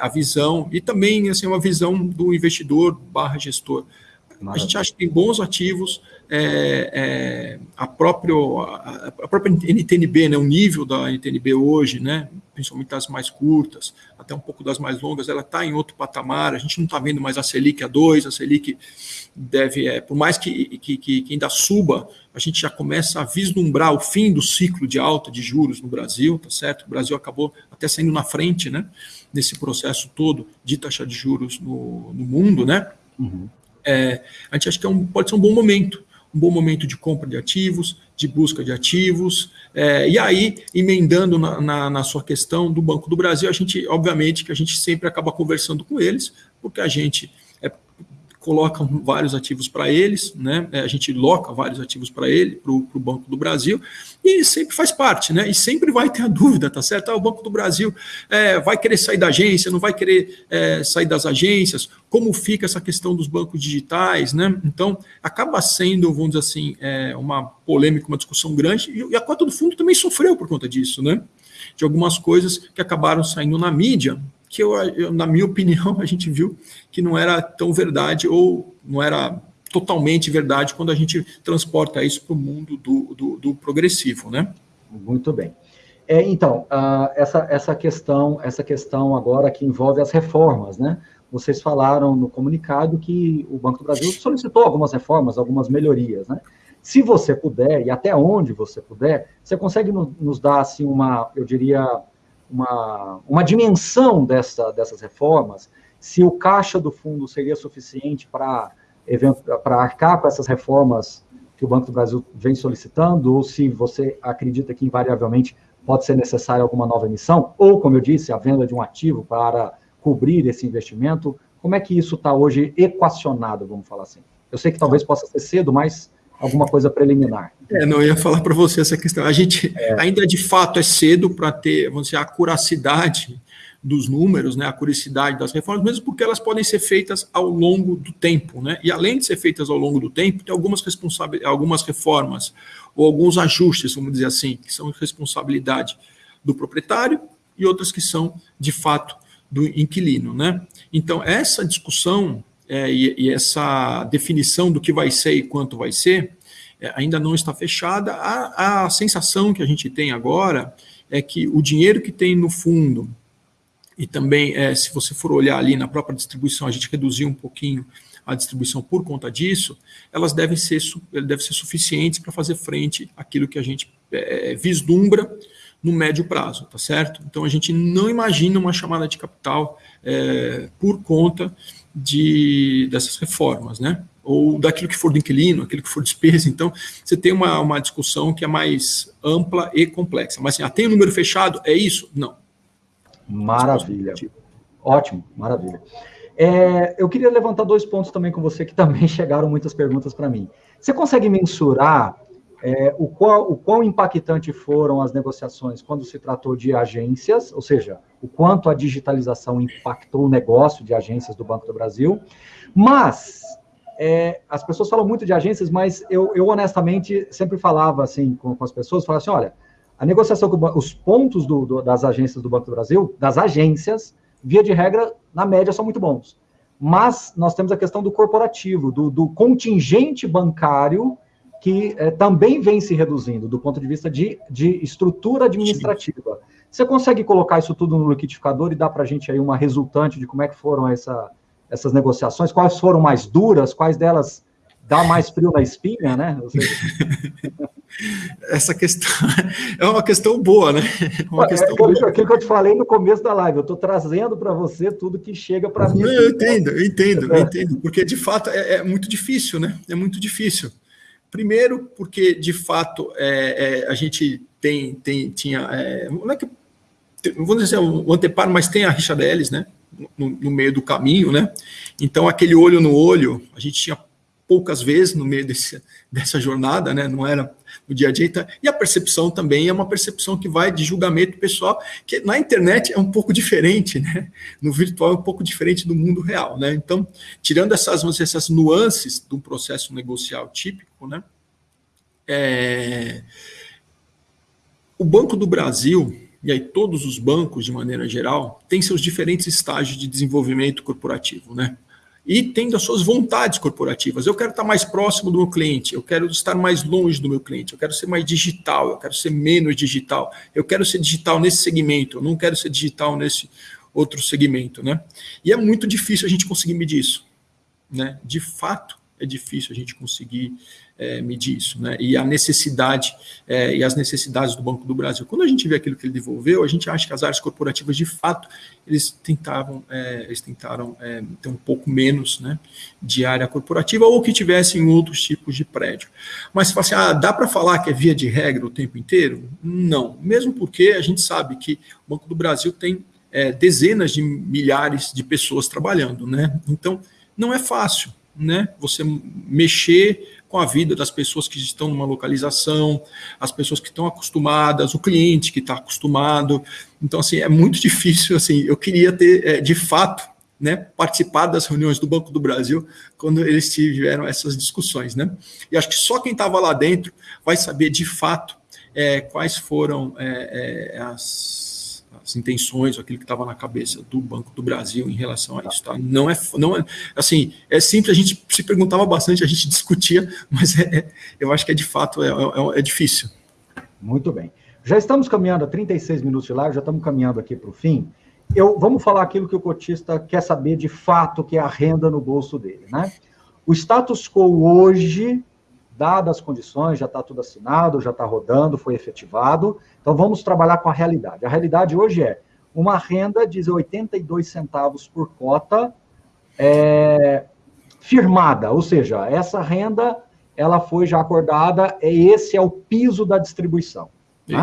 a visão, e também assim, uma visão do investidor barra gestor. Maravilha. A gente acha que tem bons ativos, é, é, a, próprio, a, a, própria NTNB, né, o nível da NTNB hoje, né, principalmente das mais curtas, até um pouco das mais longas, ela está em outro patamar, a gente não está vendo mais a Selic a 2, a Selic deve, é, por mais que, que, que, ainda suba, a gente já começa a vislumbrar o fim do ciclo de alta de juros no Brasil, tá certo? O Brasil acabou até saindo na frente, né, nesse processo todo de taxa de juros no, no mundo, né? Uhum. É, a gente acha que é um, pode ser um bom momento um bom momento de compra de ativos, de busca de ativos, é, e aí, emendando na, na, na, sua questão do Banco do Brasil, a gente, obviamente, que a gente sempre acaba conversando com eles, porque a gente coloca vários ativos para eles, né? É, a gente loca vários ativos para ele, para o Banco do Brasil, e sempre faz parte, né? E sempre vai ter a dúvida, tá certo? Ah, o Banco do Brasil é, vai querer sair da agência, não vai querer é, sair das agências, como fica essa questão dos bancos digitais, né? Então, acaba sendo, vamos dizer assim, é, uma polêmica, uma discussão grande, e a Cota do Fundo também sofreu por conta disso, né? De algumas coisas que acabaram saindo na mídia, que eu, eu, na minha opinião, a gente viu que não era tão verdade ou não era totalmente verdade quando a gente transporta isso para o mundo do, do, do, progressivo, né? Muito bem. É, então, uh, essa, essa questão, essa questão agora que envolve as reformas, né? Vocês falaram no comunicado que o Banco do Brasil solicitou algumas reformas, algumas melhorias, né? Se você puder, e até onde você puder, você consegue no, nos dar, assim, uma, eu diria, uma, uma dimensão dessa, dessas reformas, se o caixa do fundo seria suficiente para arcar com essas reformas que o Banco do Brasil vem solicitando, ou se você acredita que invariavelmente pode ser necessária alguma nova emissão, ou, como eu disse, a venda de um ativo para cobrir esse investimento. Como é que isso está hoje equacionado, vamos falar assim? Eu sei que talvez possa ser cedo, mas alguma coisa preliminar. É, não ia falar para você essa questão. A gente é. ainda de fato é cedo para ter, vamos dizer, a curacidade dos números, né, a curacidade das reformas, mesmo porque elas podem ser feitas ao longo do tempo, né? E além de ser feitas ao longo do tempo, tem algumas responsabilidades, algumas reformas ou alguns ajustes, vamos dizer assim, que são responsabilidade do proprietário e outras que são de fato do inquilino, né? Então essa discussão é, e, e, essa definição do que vai ser e quanto vai ser é, ainda não está fechada. A, a sensação que a gente tem agora é que o dinheiro que tem no fundo, e também, é, se você for olhar ali na própria distribuição, a gente reduziu um pouquinho a distribuição por conta disso, elas devem ser, devem ser suficientes para fazer frente àquilo que a gente é, vislumbra no médio prazo, tá certo? Então a gente não imagina uma chamada de capital é, por conta de, dessas reformas, né? Ou daquilo que for do inquilino, aquilo que for despesa. Então, você tem uma, uma discussão que é mais ampla e complexa. Mas assim, ah, tem o um número fechado? É isso? Não. Maravilha. Ótimo, maravilha. É, eu queria levantar dois pontos também com você, que também chegaram muitas perguntas para mim. Você consegue mensurar é, o, qual, o quão impactante foram as negociações quando se tratou de agências, ou seja, o quanto a digitalização impactou o negócio de agências do Banco do Brasil, mas é, as pessoas falam muito de agências, mas eu, eu honestamente sempre falava assim com, com as pessoas, falava assim, olha, a negociação com os pontos do, do, das agências do Banco do Brasil, das agências, via de regra, na média, são muito bons. Mas nós temos a questão do corporativo, do, do contingente bancário que é, também vem se reduzindo do ponto de vista de, de estrutura administrativa. Sim. Você consegue colocar isso tudo no liquidificador e dar para a gente aí uma resultante de como é que foram essa, essas negociações? Quais foram mais duras? Quais delas dá mais frio na espinha, né? Essa questão é uma questão boa, né? É uma é, questão aquilo, aquilo, que eu te falei no começo da live, eu estou trazendo para você tudo que chega para mim. Eu entendo, eu entendo, eu entendo, porque de fato é, é muito difícil, né? É muito difícil. Primeiro, porque de fato é, é, a gente tem, tem tinha, é, não é que, vamos dizer o anteparo, mas tem a rixa deles, né? No, no, meio do caminho, né? Então aquele olho no olho, a gente tinha poucas vezes no meio desse, dessa jornada, né? Não era no dia a dia. Então, e a percepção também é uma percepção que vai de julgamento pessoal, que na internet é um pouco diferente, né? No virtual é um pouco diferente do mundo real, né? Então, tirando essas, essas nuances do processo negocial típico, né? É, o Banco do Brasil, e aí todos os bancos de maneira geral, têm seus diferentes estágios de desenvolvimento corporativo, né? e tendo as suas vontades corporativas. Eu quero estar mais próximo do meu cliente, eu quero estar mais longe do meu cliente, eu quero ser mais digital, eu quero ser menos digital, eu quero ser digital nesse segmento, eu não quero ser digital nesse outro segmento, né? E é muito difícil a gente conseguir medir isso, né? De fato, é difícil a gente conseguir é, medir isso, né? E a necessidade é, e as necessidades do Banco do Brasil. Quando a gente vê aquilo que ele devolveu, a gente acha que as áreas corporativas, de fato, eles tentavam, é, eles tentaram é, ter um pouco menos, né, de área corporativa ou que tivessem outros tipos de prédio. Mas assim, ah, dá para falar que é via de regra o tempo inteiro? Não, mesmo porque a gente sabe que o Banco do Brasil tem é, dezenas de milhares de pessoas trabalhando, né? Então não é fácil, né? Você mexer com a vida das pessoas que estão numa localização, as pessoas que estão acostumadas, o cliente que está acostumado. Então, assim, é muito difícil. Assim, eu queria ter, é, de fato, né, participado das reuniões do Banco do Brasil quando eles tiveram essas discussões, né? E acho que só quem estava lá dentro vai saber de fato é, quais foram é, é as as intenções, aquilo que estava na cabeça do Banco do Brasil em relação a isso. Tá? Não é, não é assim, é simples, a gente se perguntava bastante, a gente discutia, mas é, é, eu acho que é de fato é, é, é difícil. Muito bem. Já estamos caminhando a 36 minutos de live, já estamos caminhando aqui para o fim. Eu, vamos falar aquilo que o cotista quer saber de fato, que é a renda no bolso dele. Né? O status quo hoje dadas as condições, já está tudo assinado, já está rodando, foi efetivado. Então vamos trabalhar com a realidade. A realidade hoje é uma renda de 82 centavos por cota é, firmada, ou seja, essa renda ela foi já acordada, é esse é o piso da distribuição. Né?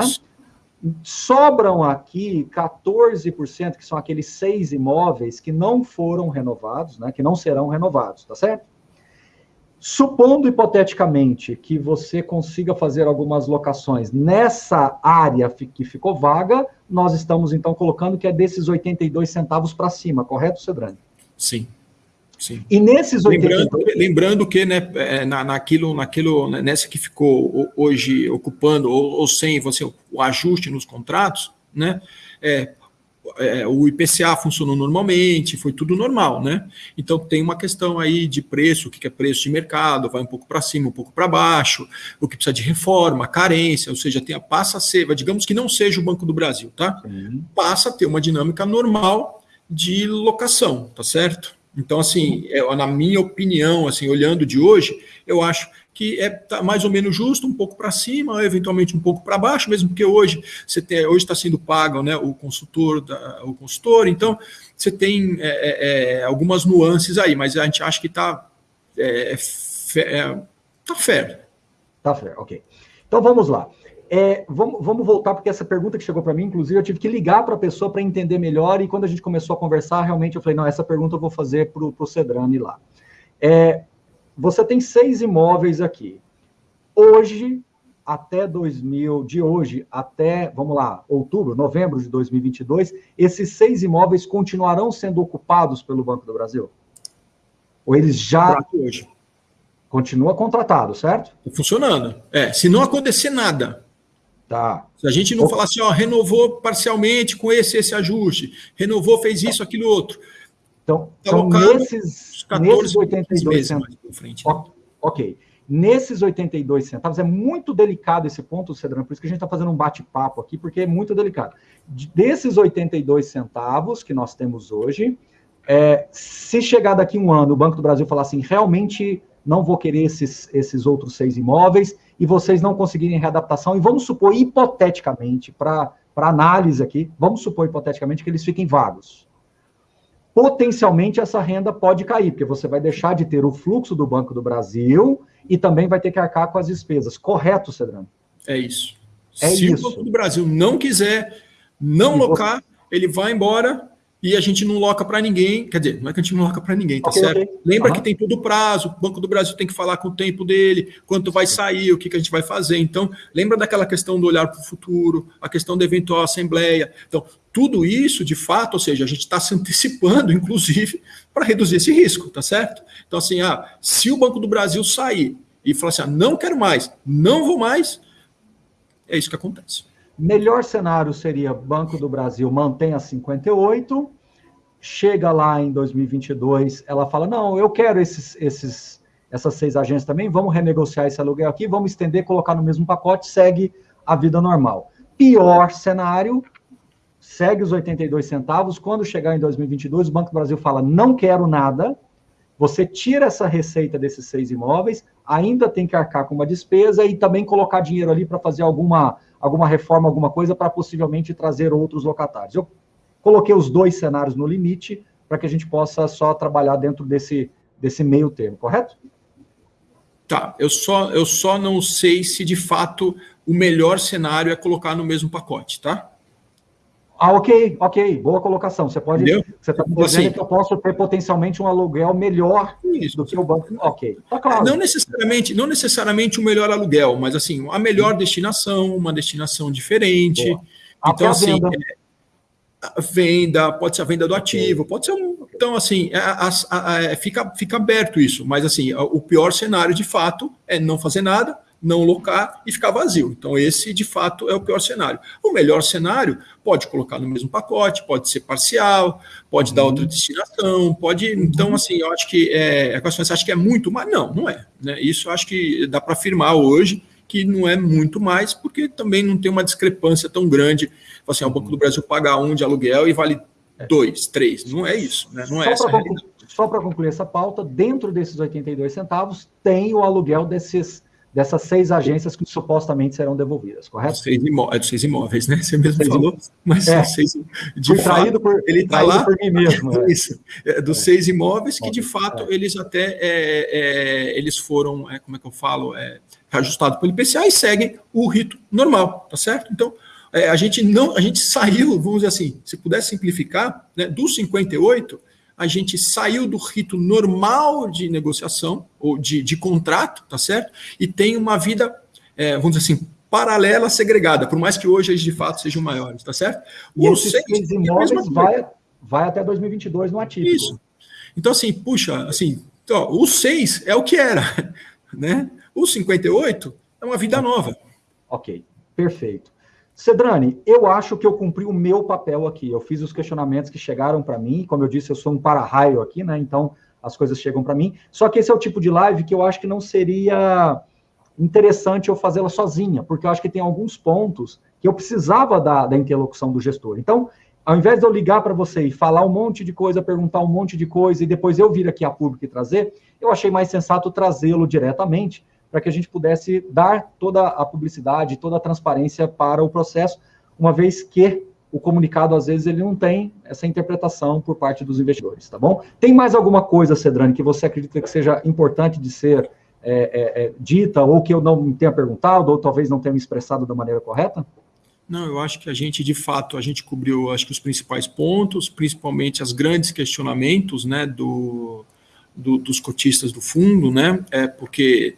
Sobram aqui 14%, que são aqueles seis imóveis que não foram renovados, né, que não serão renovados, tá certo? Supondo hipoteticamente que você consiga fazer algumas locações nessa área que ficou vaga, nós estamos então colocando que é desses 82 centavos para cima, correto, Cedrani? Sim. Sim. E nesses 82... lembrando, lembrando que né, é, na, naquilo, naquilo, né, nessa que ficou hoje ocupando ou, ou sem você, o ajuste nos contratos, né, é, é, o IPCA funcionou normalmente, foi tudo normal, né? Então tem uma questão aí de preço, o que é preço de mercado, vai um pouco para cima, um pouco para baixo, o que precisa de reforma, carência, ou seja, tem a, passa a ser, digamos que não seja o Banco do Brasil, tá? Uhum. Passa a ter uma dinâmica normal de locação, tá certo? Então, assim, é, na minha opinião, assim, olhando de hoje, eu acho que é tá mais ou menos justo, um pouco para cima, eventualmente um pouco para baixo, mesmo porque hoje você tem, hoje está sendo pago né, o consultor, da, o consultor, então você tem é, é, é, algumas nuances aí, mas a gente acha que está é, é, tá fair. Tá fair, ok. Então vamos lá. É, vamos, vamos, voltar, porque essa pergunta que chegou para mim, inclusive, eu tive que ligar para a pessoa para entender melhor, e quando a gente começou a conversar, realmente eu falei, não, essa pergunta eu vou fazer para o Cedrani lá. É, você tem seis imóveis aqui. Hoje, até 2000, de hoje até, vamos lá, outubro, novembro de 2022, esses seis imóveis continuarão sendo ocupados pelo Banco do Brasil? Ou eles já hoje. continua contratado, certo? Tá funcionando. É, se não acontecer nada. Tá. Se a gente não falar assim, ó, renovou parcialmente com esse esse ajuste, renovou, fez isso, aquilo outro. Então, então nesses, 14, nesses 82 centavos. Frente, né? Ok. Nesses 82 centavos, é muito delicado esse ponto, Cedrão, por isso que a gente está fazendo um bate-papo aqui, porque é muito delicado. Desses 82 centavos que nós temos hoje, é, se chegar daqui um ano o Banco do Brasil falar assim, realmente não vou querer esses, esses outros seis imóveis, e vocês não conseguirem readaptação, e vamos supor, hipoteticamente, para análise aqui, vamos supor, hipoteticamente, que eles fiquem vagos potencialmente essa renda pode cair, porque você vai deixar de ter o fluxo do Banco do Brasil e também vai ter que arcar com as despesas. Correto, Cedrano? É isso. É Se isso. o Banco do Brasil não quiser não e locar, você... ele vai embora e a gente não loca para ninguém. Quer dizer, não é que a gente não loca para ninguém, tá okay, certo? Okay. Lembra uhum. que tem todo o prazo, o Banco do Brasil tem que falar com o tempo dele, quanto vai sair, o que, que a gente vai fazer. Então, lembra daquela questão do olhar para o futuro, a questão da eventual assembleia. Então, tudo isso, de fato, ou seja, a gente está se antecipando, inclusive, para reduzir esse risco, tá certo? Então, assim, ah, se o Banco do Brasil sair e falar assim, ah, não quero mais, não vou mais, é isso que acontece. Melhor cenário seria Banco do Brasil mantém a 58, chega lá em 2022, ela fala, não, eu quero esses, esses, essas seis agências também, vamos renegociar esse aluguel aqui, vamos estender, colocar no mesmo pacote, segue a vida normal. Pior cenário, segue os 82 centavos, quando chegar em 2022, o Banco do Brasil fala, não quero nada, você tira essa receita desses seis imóveis, ainda tem que arcar com uma despesa e também colocar dinheiro ali para fazer alguma, alguma reforma, alguma coisa, para possivelmente trazer outros locatários. Eu Coloquei os dois cenários no limite para que a gente possa só trabalhar dentro desse, desse meio termo, correto? Tá, eu só, eu só não sei se de fato o melhor cenário é colocar no mesmo pacote, tá? Ah, ok, ok, boa colocação. Você pode. Entendeu? Você está dizendo assim, que eu posso ter potencialmente um aluguel melhor isso. do que o banco. Ok, tá claro. Não necessariamente, não necessariamente o melhor aluguel, mas assim, a melhor destinação, uma destinação diferente. Boa. Então, assim, é, venda, pode ser a venda do ativo, pode ser um. Então, assim, a, a, a, é, fica, fica aberto isso, mas assim, o pior cenário de fato é não fazer nada, não locar e ficar vazio. Então, esse de fato é o pior cenário. O melhor cenário pode colocar no mesmo pacote, pode ser parcial, pode dar outra destinação, pode. Então, assim, eu acho que é. A você acha que é muito, mas não, não é. Né? Isso eu acho que dá para afirmar hoje que não é muito mais, porque também não tem uma discrepância tão grande. Assim, o Banco do Brasil paga um de aluguel e vale é. dois, três. Não é isso, né? não é Só para concluir essa pauta, dentro desses 82 centavos tem o aluguel desses dessas seis agências que supostamente serão devolvidas, correto? Seis imó é dos seis imóveis, né? Você mesmo seis falou, mas é. seis, de Fui fato, por, ele está lá por mim mesmo. É. Isso, é, dos é. seis imóveis que de fato é. eles até é, eles foram, como é que eu falo, ajustado pelo IPCA e seguem o rito normal, tá certo? Então a gente não, a gente saiu, vamos dizer assim, se pudesse simplificar, né, dos 58 a gente saiu do rito normal de negociação ou de, de contrato, tá certo? E tem uma vida, é, vamos dizer assim, paralela, segregada, por mais que hoje eles de fato sejam maiores, tá certo? E Os seis imóveis vai, vai até 2022 no ativo. Isso. Então, assim, puxa, assim, então, o 6 é o que era, né? O 58 é uma vida nova. Ok, perfeito. Cedrani, eu acho que eu cumpri o meu papel aqui. Eu fiz os questionamentos que chegaram para mim. Como eu disse, eu sou um para-raio aqui, né? Então as coisas chegam para mim. Só que esse é o tipo de live que eu acho que não seria interessante eu fazê-la sozinha, porque eu acho que tem alguns pontos que eu precisava da, da interlocução do gestor. Então, ao invés de eu ligar para você e falar um monte de coisa, perguntar um monte de coisa e depois eu vir aqui a público e trazer, eu achei mais sensato trazê-lo diretamente para que a gente pudesse dar toda a publicidade, toda a transparência para o processo, uma vez que o comunicado, às vezes, ele não tem essa interpretação por parte dos investidores, tá bom? Tem mais alguma coisa, Cedrani, que você acredita que seja importante de ser é, é, é, dita, ou que eu não tenha perguntado, ou talvez não tenha me expressado da maneira correta? Não, eu acho que a gente, de fato, a gente cobriu, acho que os principais pontos, principalmente os grandes questionamentos, né, do, do, dos cotistas do fundo, né, é porque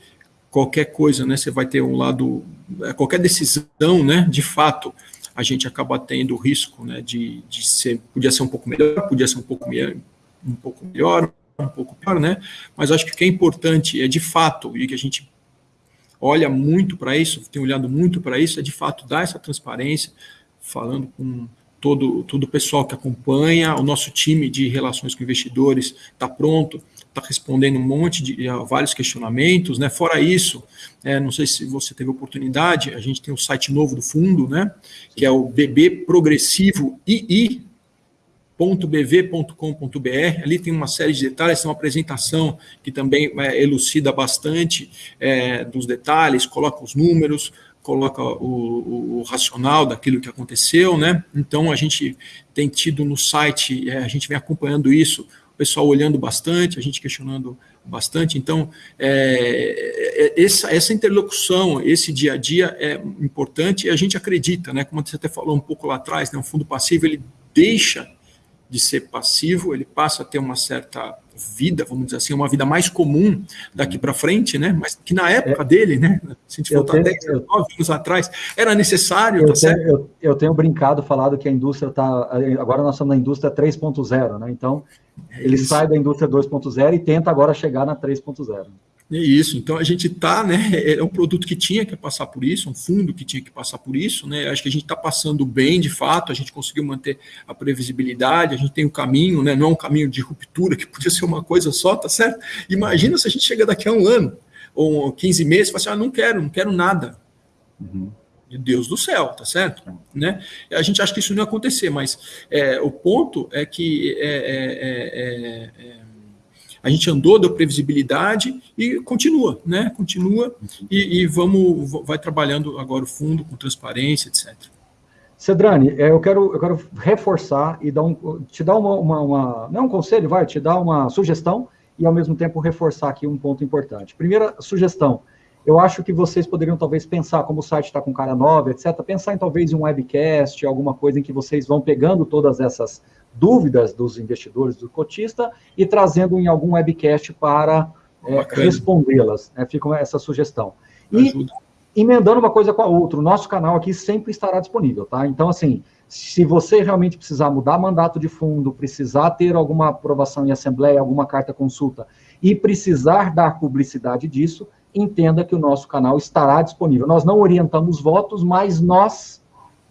qualquer coisa, né, você vai ter um lado, é, qualquer decisão, né, de fato, a gente acaba tendo o risco, né, de, de ser, podia ser um pouco melhor, podia ser um pouco melhor, um pouco melhor, um pouco pior, né, mas acho que o que é importante é, de fato, e que a gente olha muito para isso, tem olhado muito para isso, é de fato dar essa transparência, falando com todo, todo o pessoal que acompanha, o nosso time de relações com investidores está pronto, está respondendo um monte de vários questionamentos, né? Fora isso, é, não sei se você teve oportunidade, a gente tem um site novo do fundo, né? Que é o BB Progressivo II .bv.com.br, ali tem uma série de detalhes, tem uma apresentação que também é, elucida bastante é, dos detalhes, coloca os números, coloca o, o, o, racional daquilo que aconteceu, né? Então a gente tem tido no site, é, a gente vem acompanhando isso, o pessoal olhando bastante, a gente questionando bastante. Então, é, é, essa, essa interlocução, esse dia a dia é importante e a gente acredita, né? Como você até falou um pouco lá atrás, né? Um fundo passivo ele deixa de ser passivo, ele passa a ter uma certa vida, vamos dizer assim, uma vida mais comum daqui para frente, né? Mas que na época é, dele, né? Se a gente voltar 10, 9 anos atrás, era necessário. Eu, tá tenho, eu, eu, tenho brincado, falado que a indústria está. Agora nós estamos na indústria 3.0, né? Então, é ele isso. sai da indústria 2.0 e tenta agora chegar na 3.0. É isso, então a gente está, né? É um produto que tinha que passar por isso, um fundo que tinha que passar por isso, né? Acho que a gente está passando bem de fato, a gente conseguiu manter a previsibilidade, a gente tem um caminho, né? Não é um caminho de ruptura, que podia ser uma coisa só, tá certo? Imagina se a gente chega daqui a um ano, ou 15 meses, e fala assim: ah, não quero, não quero nada. Uhum. De Deus do céu, tá certo? Né? A gente acha que isso não ia acontecer, mas é, o ponto é que é, é, é, é a gente andou, deu previsibilidade e continua, né? Continua e, e vamos, vai trabalhando agora o fundo com transparência, etc. Cedrani, é, eu quero, eu quero reforçar e dar um, te dar uma, uma, uma, não é um conselho, vai, te dar uma sugestão e ao mesmo tempo reforçar aqui um ponto importante. Primeira sugestão, eu acho que vocês poderiam talvez pensar, como o site está com cara nova, etc., pensar em talvez um webcast, alguma coisa em que vocês vão pegando todas essas dúvidas dos investidores, do cotista, e trazendo em algum webcast para é, respondê-las. Né? Fica essa sugestão. E Ajuda. emendando uma coisa com a outra, o nosso canal aqui sempre estará disponível, tá? Então, assim, se você realmente precisar mudar mandato de fundo, precisar ter alguma aprovação em assembleia, alguma carta consulta, e precisar dar publicidade disso, entenda que o nosso canal estará disponível. Nós não orientamos votos, mas nós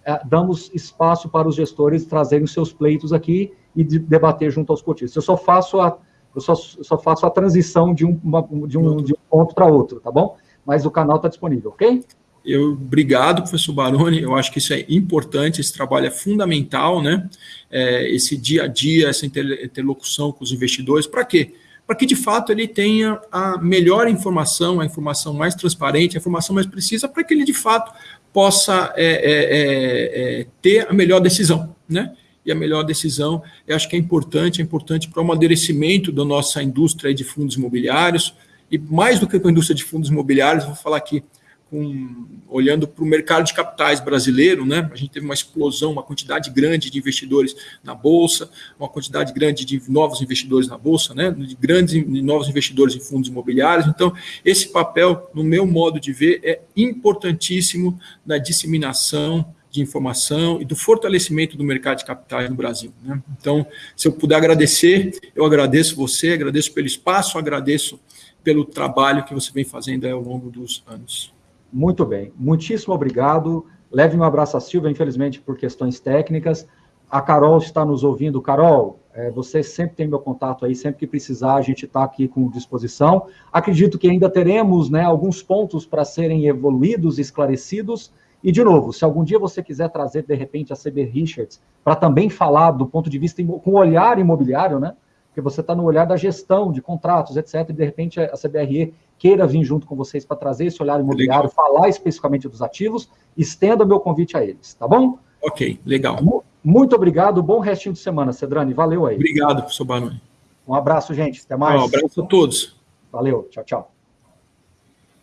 é, damos espaço para os gestores trazerem seus pleitos aqui e de, debater junto aos cotistas. Eu só faço a, eu só, só faço a transição de um, uma, de um, de um ponto para outro, tá bom? Mas o canal está disponível, ok? Eu, obrigado, professor Baroni. Eu acho que isso é importante, esse trabalho é fundamental, né? É, esse dia a dia, essa interlocução com os investidores. Para quê? Para que de fato ele tenha a melhor informação, a informação mais transparente, a informação mais precisa, para que ele de fato possa é, é, é, é, ter a melhor decisão, né? E a melhor decisão, eu acho que é importante, é importante para o amadurecimento da nossa indústria de fundos imobiliários, e mais do que a indústria de fundos imobiliários, vou falar aqui com, olhando para o mercado de capitais brasileiro, né? A gente teve uma explosão, uma quantidade grande de investidores na bolsa, uma quantidade grande de novos investidores na bolsa, né? De grandes de novos investidores em fundos imobiliários. Então, esse papel, no meu modo de ver, é importantíssimo na disseminação de informação e do fortalecimento do mercado de capitais no Brasil. Né? Então, se eu puder agradecer, eu agradeço você, agradeço pelo espaço, agradeço pelo trabalho que você vem fazendo ao longo dos anos. Muito bem, muitíssimo obrigado. Leve um abraço à Silvia, infelizmente por questões técnicas. A Carol está nos ouvindo. Carol, é, você sempre tem meu contato aí, sempre que precisar, a gente está aqui com disposição. Acredito que ainda teremos né, alguns pontos para serem evoluídos, esclarecidos. E, de novo, se algum dia você quiser trazer, de repente, a CB Richards para também falar do ponto de vista, com olhar imobiliário, né? Porque você está no olhar da gestão de contratos, etc. E, de repente, a CBRE queira vir junto com vocês para trazer esse olhar imobiliário, legal. falar especificamente dos ativos, estenda meu convite a eles, tá bom? Ok, legal. Muito obrigado, bom restinho de semana, Cedrani, valeu aí. Obrigado, professor Baroni. Um abraço, gente, até mais. Um abraço a todos. Valeu, tchau, tchau.